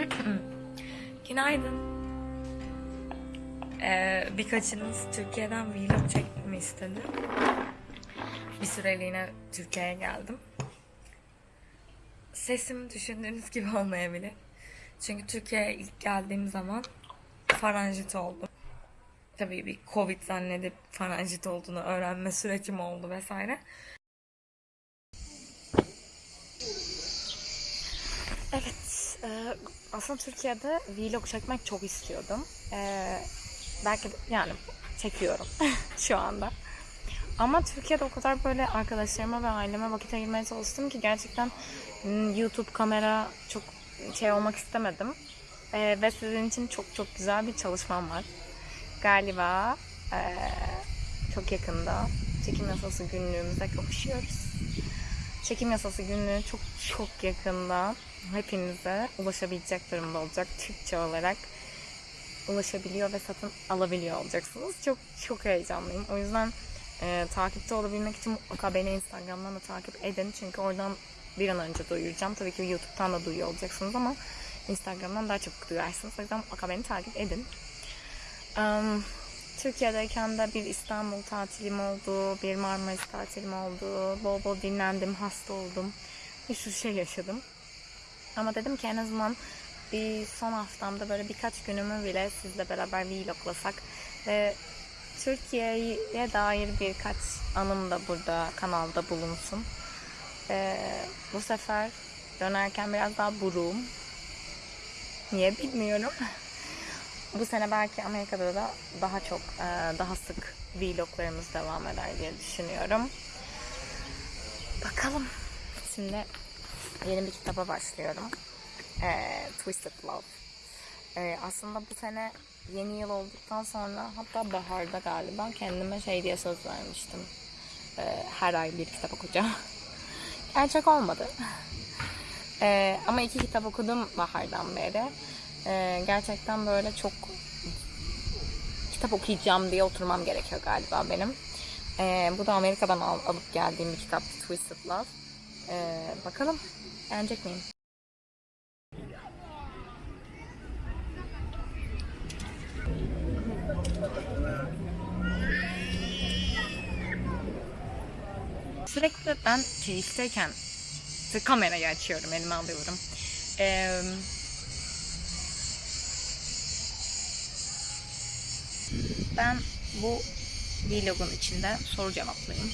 Evet. Günaydın. Ee, birkaçınız Türkiye'den vlog çekmemi istedi. Bir süreliğine Türkiye'ye geldim. Sesim düşündüğünüz gibi olmayabilir. Çünkü Türkiye'ye ilk geldiğim zaman faranjit oldum. Tabii bir Covid zannedip faranjit olduğunu öğrenme sürecim oldu vesaire. Evet, e, aslında Türkiye'de vlog çekmek çok istiyordum. E, belki yani çekiyorum şu anda. Ama Türkiye'de o kadar böyle arkadaşlarıma ve aileme vakit ayırmaya çalıştım ki gerçekten hmm, YouTube kamera çok şey olmak istemedim. E, ve sizin için çok çok güzel bir çalışmam var. Galiba e, çok yakında çekim yasası günlüğümüze kavuşuyoruz. Çekim yasası günlüğü çok çok yakında hepinize ulaşabilecek durumda olacak. Türkçe olarak ulaşabiliyor ve satın alabiliyor olacaksınız. Çok çok heyecanlıyım. O yüzden e, takipte olabilmek için mutlaka beni Instagram'dan da takip edin. Çünkü oradan bir an önce duyuracağım. Tabii ki YouTube'dan da duyuyor olacaksınız ama Instagram'dan daha çabuk duyarsınız. O yüzden mutlaka beni takip edin. Um, Türkiye'deyken de bir İstanbul tatilim oldu, bir Marmaris tatilim oldu. Bol bol dinlendim, hasta oldum. Bir sürü şey yaşadım. Ama dedim ki en azından bir son haftamda böyle birkaç günümü bile sizle beraber vloglasak ve Türkiye'ye dair birkaç anım da burada kanalda bulunsun. Ee, bu sefer dönerken biraz daha buruğum. Niye bilmiyorum. Bu sene belki Amerika'da da daha çok, e, daha sık vloglarımız devam eder diye düşünüyorum. Bakalım. Şimdi yeni bir kitaba başlıyorum. E, Twisted Love. E, aslında bu sene yeni yıl olduktan sonra hatta baharda galiba kendime şey diye söz vermiştim. E, her ay bir kitap okuyacağım. Gerçek olmadı. E, ama iki kitap okudum bahardan beri. E, gerçekten böyle çok kitap okuyacağım diye oturmam gerekiyor galiba benim. E, bu da Amerika'dan al, alıp geldiğim bir kitap Twisted Love. E, bakalım beğenecek miyim? Sürekli ben keyifliyken kamerayı açıyorum, elime alıyorum. Ee, ben bu vlogun içinde soru cevaplayayım.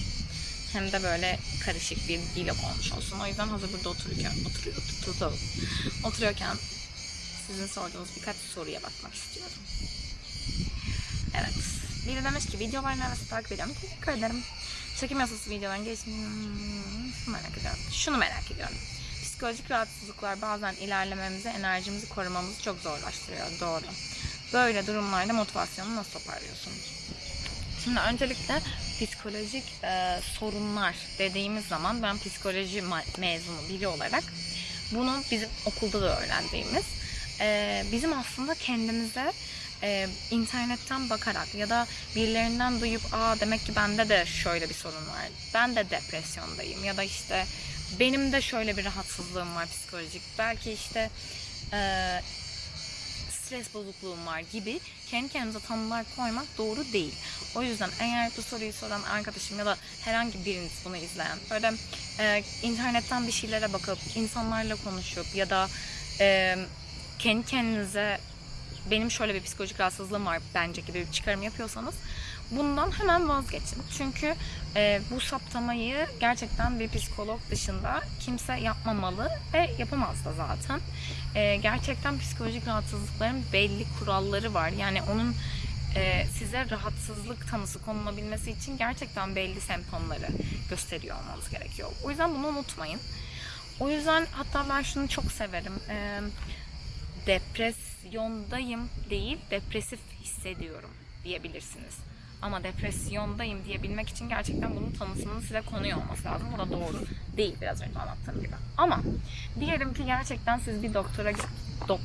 Hem de böyle karışık bir vlog olmuş olsun. O yüzden hazır burada otururken, oturuyor, tutalım. Oturuyorken sizin sorduğunuz birkaç soruya bakmak istiyorum. Evet. Biri demiş ki videoların arası takip ediyorum. Teşekkür ederim. Çekim yasası videoların gelişini hmm, merak ediyorum. Şunu merak ediyorum. Psikolojik rahatsızlıklar bazen ilerlememizi, enerjimizi korumamızı çok zorlaştırıyor. Doğru. Böyle durumlarda motivasyonu nasıl toparlıyorsunuz? Şimdi öncelikle psikolojik e, sorunlar dediğimiz zaman ben psikoloji mezunu biri olarak bunu bizim okulda da öğrendiğimiz e, bizim aslında kendimize e, internetten bakarak ya da birilerinden duyup aa demek ki bende de şöyle bir sorun var. Ben de depresyondayım ya da işte benim de şöyle bir rahatsızlığım var psikolojik. Belki işte e, stres bozukluğum var gibi kendi kendimize tanımlar koymak doğru değil. O yüzden eğer bu soruyu soran arkadaşım ya da herhangi biriniz bunu izleyen böyle e, internetten bir şeylere bakıp insanlarla konuşup ya da e, kendi kendinize benim şöyle bir psikolojik rahatsızlığım var bence gibi bir çıkarım yapıyorsanız bundan hemen vazgeçin. Çünkü e, bu saptamayı gerçekten bir psikolog dışında kimse yapmamalı ve yapamaz da zaten. E, gerçekten psikolojik rahatsızlıkların belli kuralları var. Yani onun e, size rahatsızlık tanısı konulabilmesi için gerçekten belli semptomları gösteriyor olmanız gerekiyor. O yüzden bunu unutmayın. O yüzden hatta ben şunu çok severim. E, depresyondayım değil, depresif hissediyorum diyebilirsiniz. Ama depresyondayım diyebilmek için gerçekten bunun tanısının size konuyor olması lazım. Bu da doğru değil biraz önce anlattığım gibi. Ama diyelim ki gerçekten siz bir doktora dok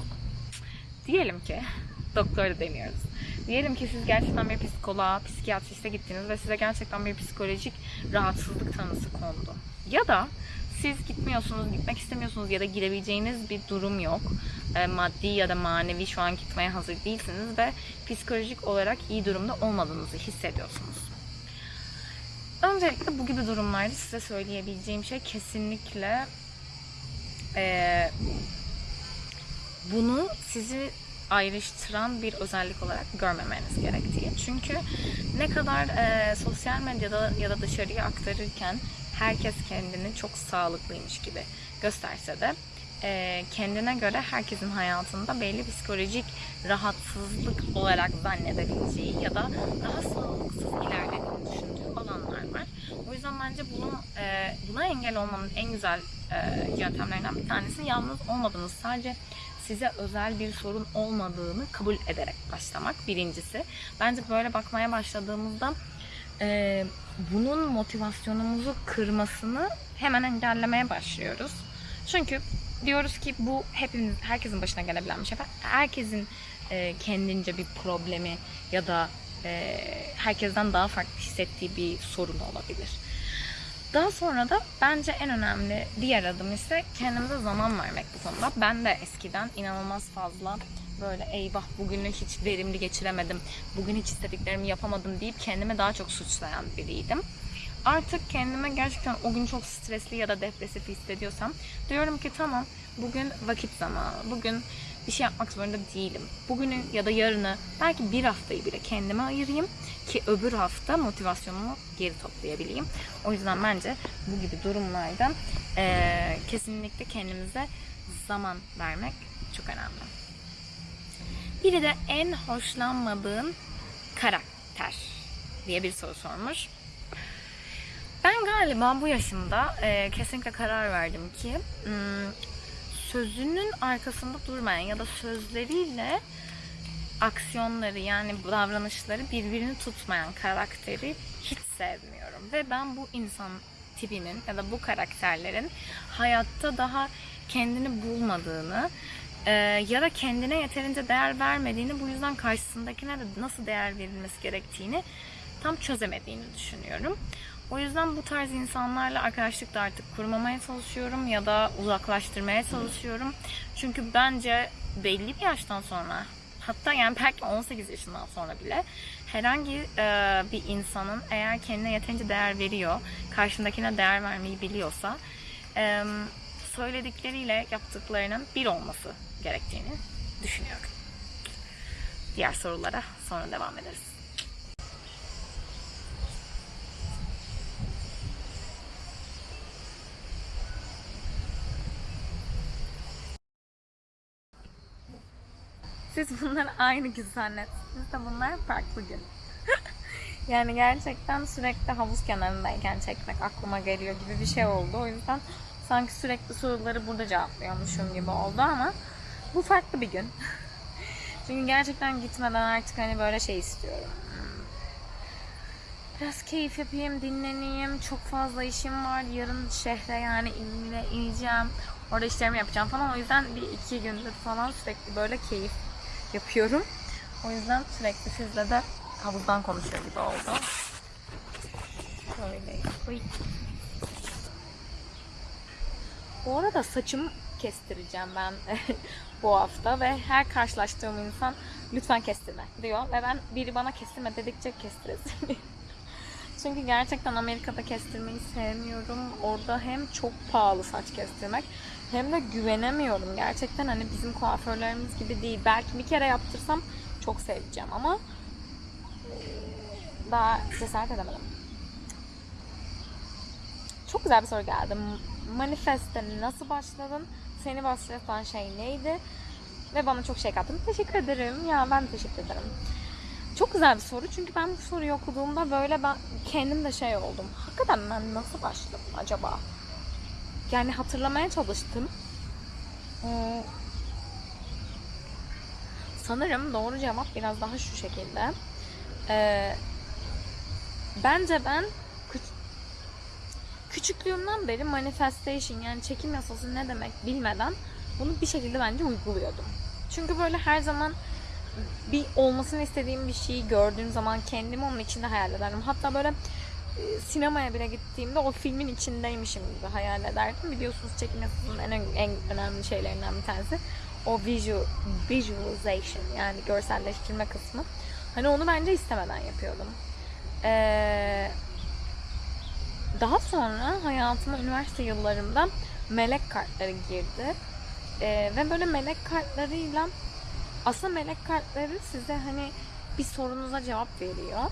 diyelim ki doktor da demiyoruz. Diyelim ki siz gerçekten bir psikoloğa, psikiyatriste gittiniz ve size gerçekten bir psikolojik rahatsızlık tanısı kondu. Ya da siz gitmiyorsunuz, gitmek istemiyorsunuz ya da girebileceğiniz bir durum yok. E, maddi ya da manevi şu an gitmeye hazır değilsiniz ve psikolojik olarak iyi durumda olmadığınızı hissediyorsunuz. Öncelikle bu gibi durumlarda size söyleyebileceğim şey kesinlikle e, bunu sizi ayrıştıran bir özellik olarak görmemeniz gerektiği. Çünkü ne kadar e, sosyal medyada ya da dışarıya aktarırken herkes kendini çok sağlıklıymış gibi gösterse de e, kendine göre herkesin hayatında belli psikolojik rahatsızlık olarak zannedebileceği ya da daha sağlıksız ilerlediğini düşündüğü alanlar var. O yüzden bence bunu e, buna engel olmanın en güzel e, yöntemlerinden bir tanesi yalnız olmadığınız sadece size özel bir sorun olmadığını kabul ederek başlamak birincisi. Bence böyle bakmaya başladığımızda e, bunun motivasyonumuzu kırmasını hemen engellemeye başlıyoruz. Çünkü diyoruz ki bu hepimiz herkesin başına gelebilen bir şey. Herkesin e, kendince bir problemi ya da e, herkesten daha farklı hissettiği bir sorun olabilir. Daha sonra da bence en önemli diğer adım ise kendimize zaman vermek bu konuda. Ben de eskiden inanılmaz fazla böyle eyvah bugünü hiç verimli geçiremedim, bugün hiç istediklerimi yapamadım deyip kendimi daha çok suçlayan biriydim. Artık kendime gerçekten o gün çok stresli ya da depresif hissediyorsam diyorum ki tamam bugün vakit zamanı, bugün bir şey yapmak zorunda değilim. Bugünü ya da yarını belki bir haftayı bile kendime ayırayım ki öbür hafta motivasyonumu geri toplayabileyim. O yüzden bence bu gibi durumlarda eee, kesinlikle kendimize zaman vermek çok önemli. Biri de en hoşlanmadığın karakter diye bir soru sormuş. Ben galiba bu yaşımda e, kesinlikle karar verdim ki hmm, sözünün arkasında durmayan ya da sözleriyle aksiyonları yani davranışları birbirini tutmayan karakteri hiç sevmiyorum. Ve ben bu insan tipinin ya da bu karakterlerin hayatta daha kendini bulmadığını e, ya da kendine yeterince değer vermediğini bu yüzden karşısındakine de nasıl değer verilmesi gerektiğini tam çözemediğini düşünüyorum. O yüzden bu tarz insanlarla arkadaşlık da artık kurmamaya çalışıyorum ya da uzaklaştırmaya çalışıyorum. Çünkü bence belli bir yaştan sonra hatta yani belki 18 yaşından sonra bile herhangi e, bir insanın eğer kendine yeterince değer veriyor, karşındakine değer vermeyi biliyorsa e, söyledikleriyle yaptıklarının bir olması gerektiğini düşünüyorum. Diğer sorulara sonra devam ederiz. Siz bunları aynı gün zannettiniz de bunlar farklı gün. yani gerçekten sürekli havuz kenarındayken çekmek aklıma geliyor gibi bir şey oldu. O yüzden sanki sürekli soruları burada cevaplıyormuşum gibi oldu ama bu farklı bir gün. Çünkü gerçekten gitmeden artık hani böyle şey istiyorum. Biraz keyif yapayım, dinleneyim. Çok fazla işim var. Yarın şehre yani inle, ineceğim. Orada işlerimi yapacağım falan. O yüzden bir iki gündür falan sürekli böyle keyif yapıyorum. O yüzden sürekli sizle de havuzdan konuşuyor gibi oldu. Şöyle. Oy. Bu arada saçımı kestireceğim ben bu hafta ve her karşılaştığım insan lütfen kestirme diyor ve ben biri bana kestirme dedikçe kestiresim. Çünkü gerçekten Amerika'da kestirmeyi sevmiyorum. Orada hem çok pahalı saç kestirmek hem de güvenemiyorum. Gerçekten hani bizim kuaförlerimiz gibi değil. Belki bir kere yaptırsam çok seveceğim ama daha cesaret edemedim. Çok güzel bir soru geldi. Manifeste nasıl başladın? Seni başlatan şey neydi? Ve bana çok şey kattın. Teşekkür ederim. Ya ben teşekkür ederim. Çok güzel bir soru çünkü ben bu soruyu okuduğumda böyle ben kendim de şey oldum. Hakikaten ben nasıl başladım acaba? Yani hatırlamaya çalıştım. Ee, sanırım doğru cevap biraz daha şu şekilde. Ee, bence ben küçüklüğümden beri manifestation yani çekim yasası ne demek bilmeden bunu bir şekilde bence uyguluyordum. Çünkü böyle her zaman bir olmasını istediğim bir şeyi gördüğüm zaman kendimi onun içinde hayal ederdim. Hatta böyle e, sinemaya bile gittiğimde o filmin içindeymişim gibi hayal ederdim. Biliyorsunuz çekim yasasının en, en önemli şeylerinden bir tanesi o visual, visualization yani görselleştirme kısmı. Hani onu bence istemeden yapıyordum. Ee, daha sonra hayatıma üniversite yıllarımda melek kartları girdi. Ee, ve böyle melek kartlarıyla aslında melek kartları size hani bir sorunuza cevap veriyor.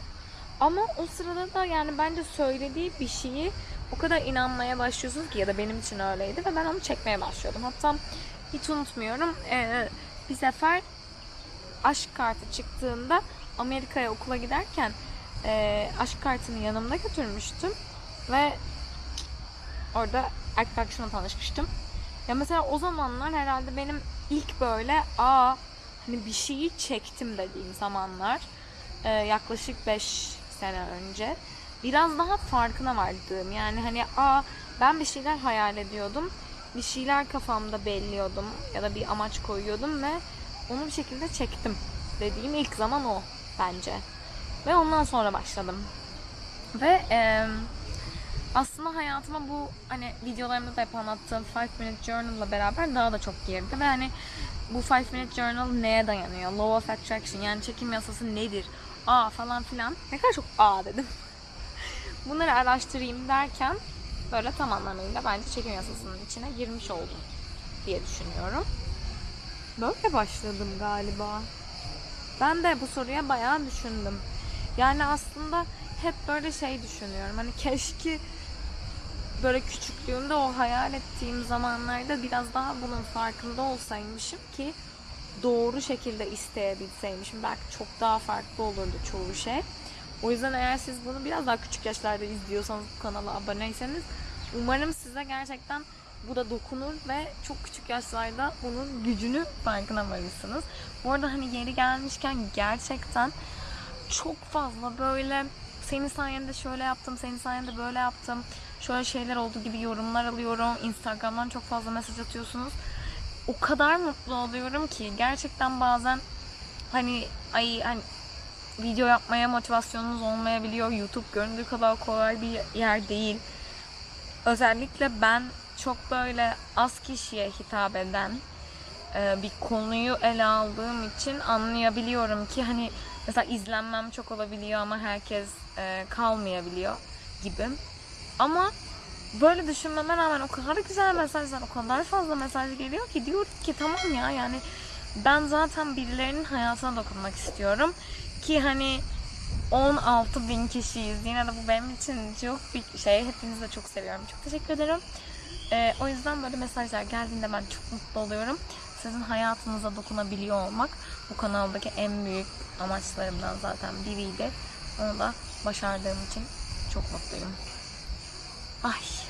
Ama o sırada da yani bence söylediği bir şeyi o kadar inanmaya başlıyorsunuz ki ya da benim için öyleydi ve ben onu çekmeye başlıyordum. Hatta hiç unutmuyorum ee, bir sefer aşk kartı çıktığında Amerika'ya okula giderken e, aşk kartını yanımda götürmüştüm ve orada erkek arkadaşımla tanışmıştım. Ya mesela o zamanlar herhalde benim ilk böyle aa hani bir şeyi çektim dediğim zamanlar e, yaklaşık 5 sene önce biraz daha farkına vardığım yani hani aa ben bir şeyler hayal ediyordum bir şeyler kafamda belliyordum ya da bir amaç koyuyordum ve onu bir şekilde çektim dediğim ilk zaman o bence ve ondan sonra başladım ve e, aslında hayatıma bu hani videolarımda da hep anlattığım 5 Minute Journal'la beraber daha da çok girdi ve hani bu 5 Minute Journal neye dayanıyor? Law of Attraction yani çekim yasası nedir? Aa falan filan. Ne kadar çok aa dedim. Bunları araştırayım derken böyle tam anlamıyla bence çekim yasasının içine girmiş oldum diye düşünüyorum. Böyle başladım galiba. Ben de bu soruya bayağı düşündüm. Yani aslında hep böyle şey düşünüyorum. Hani keşke böyle küçüklüğümde o hayal ettiğim zamanlarda biraz daha bunun farkında olsaymışım ki doğru şekilde isteyebilseymişim. Belki çok daha farklı olurdu çoğu şey. O yüzden eğer siz bunu biraz daha küçük yaşlarda izliyorsanız bu kanala aboneyseniz umarım size gerçekten bu da dokunur ve çok küçük yaşlarda bunun gücünü farkına varırsınız. Bu arada hani yeri gelmişken gerçekten çok fazla böyle senin sayende şöyle yaptım, senin sayende böyle yaptım, şöyle şeyler oldu gibi yorumlar alıyorum. Instagram'dan çok fazla mesaj atıyorsunuz. O kadar mutlu oluyorum ki gerçekten bazen hani ay hani video yapmaya motivasyonunuz olmayabiliyor. YouTube göründüğü kadar kolay bir yer değil. Özellikle ben çok böyle az kişiye hitap eden e, bir konuyu ele aldığım için anlayabiliyorum ki hani mesela izlenmem çok olabiliyor ama herkes e, kalmayabiliyor gibi. Ama böyle düşünmeme rağmen o kadar güzel mesajlar, o kadar fazla mesaj geliyor ki diyorum ki tamam ya yani ben zaten birilerinin hayatına dokunmak istiyorum ki hani 16 bin kişiyiz. Yine de bu benim için çok bir şey. Hepinizi de çok seviyorum. Çok teşekkür ederim. Ee, o yüzden böyle mesajlar geldiğinde ben çok mutlu oluyorum. Sizin hayatınıza dokunabiliyor olmak bu kanaldaki en büyük amaçlarımdan zaten biriydi. Onu da başardığım için çok mutluyum. Ay